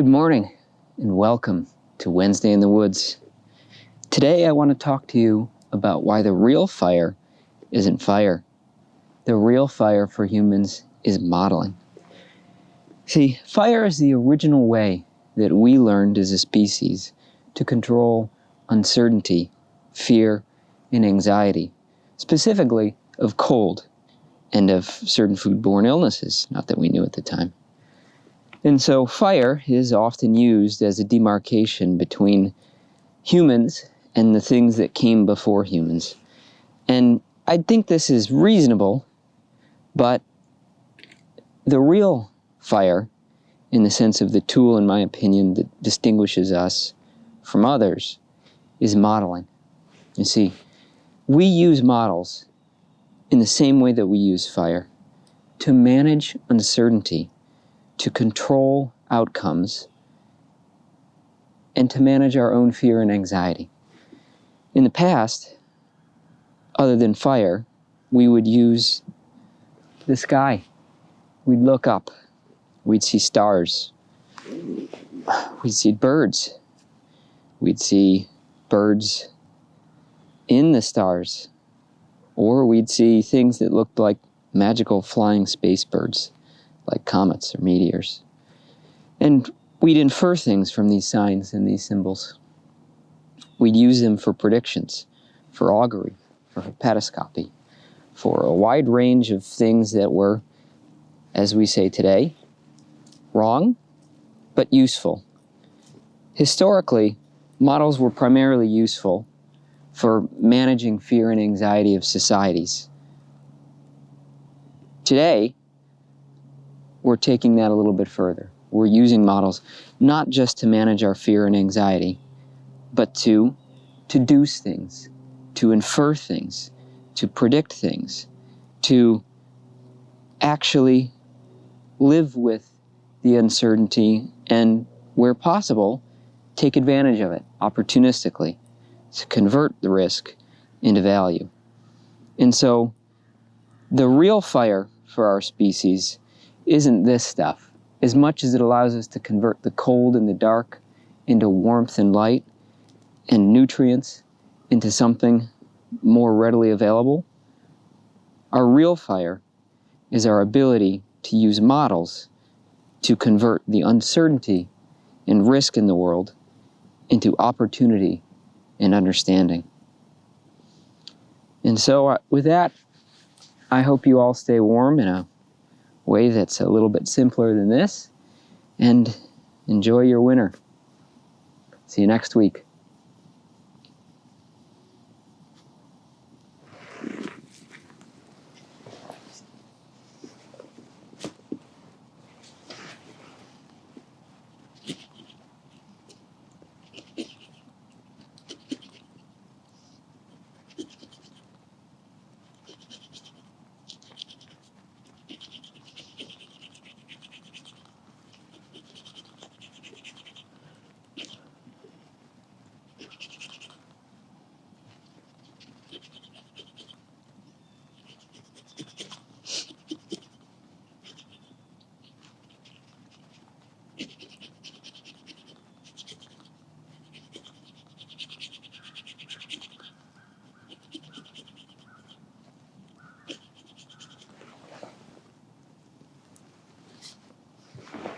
Good morning and welcome to Wednesday in the Woods. Today I want to talk to you about why the real fire isn't fire. The real fire for humans is modeling. See, fire is the original way that we learned as a species to control uncertainty, fear, and anxiety, specifically of cold and of certain foodborne illnesses, not that we knew at the time. And so fire is often used as a demarcation between humans and the things that came before humans. And I think this is reasonable, but the real fire, in the sense of the tool, in my opinion, that distinguishes us from others, is modeling. You see, we use models in the same way that we use fire to manage uncertainty to control outcomes, and to manage our own fear and anxiety. In the past, other than fire, we would use the sky. We'd look up. We'd see stars. We'd see birds. We'd see birds in the stars. Or we'd see things that looked like magical flying space birds like comets or meteors. And we'd infer things from these signs and these symbols. We'd use them for predictions, for augury, for hepatoscopy, for a wide range of things that were, as we say today, wrong, but useful. Historically, models were primarily useful for managing fear and anxiety of societies. Today, we're taking that a little bit further. We're using models not just to manage our fear and anxiety, but to deduce things, to infer things, to predict things, to actually live with the uncertainty and, where possible, take advantage of it opportunistically to convert the risk into value. And so the real fire for our species isn't this stuff. As much as it allows us to convert the cold and the dark into warmth and light and nutrients into something more readily available, our real fire is our ability to use models to convert the uncertainty and risk in the world into opportunity and understanding. And so, uh, with that, I hope you all stay warm in a way that's a little bit simpler than this and enjoy your winter. See you next week.